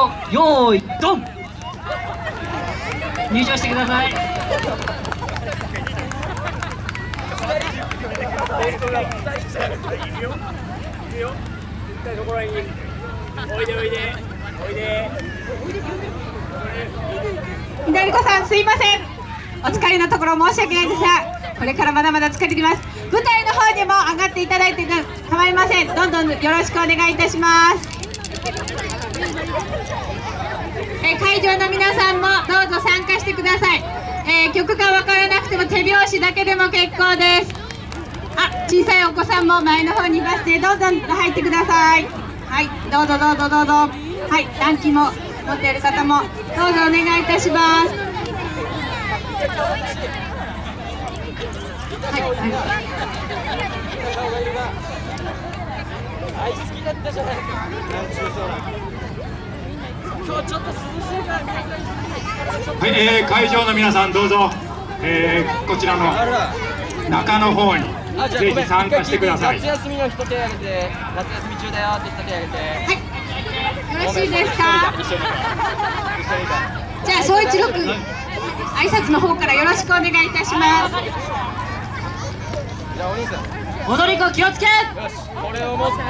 場用意ドン。入場してください。左子さんすいません。お疲れのところ申し訳ないですがこれからまだまだ疲れてきます。舞台の方にも上がっていただいて構いません。どんどんよろしくお願いいたします。え会場の皆さんもどうぞ参加してください、えー曲が分からなくても手拍子だけでも結構です。あ小さいお子さんも前の方にいますね。どうぞ入ってください。はいどうぞどうぞどうぞ。はい団旗も持っている方もどうぞお願いいたします。はい、はい。はい、えー会場の皆さんどうぞ、えーこちらの中の方にぜひ参加してください。夏休みの人手挙げて夏休み中だよって人手挙げてよろしいですか？じゃあ総一郎君挨拶の方からよろしくお願いいたします。じゃあお兄さん。踊り子気をつけ。よしこれを持って